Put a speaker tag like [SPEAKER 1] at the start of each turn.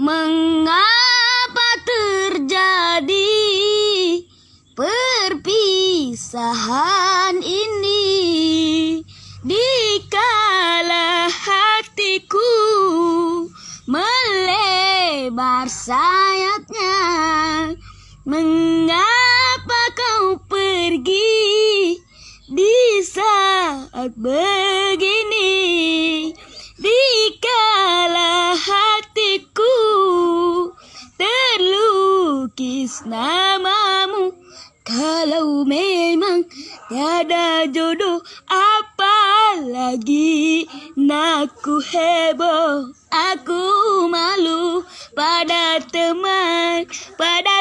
[SPEAKER 1] Mengapa terjadi perpisahan ini? Dikala hatiku melebar sayapnya Mengapa kau pergi di saat begini terlukis namamu. Kalau memang tiada jodoh apalagi Naku heboh. Aku malu pada teman Pada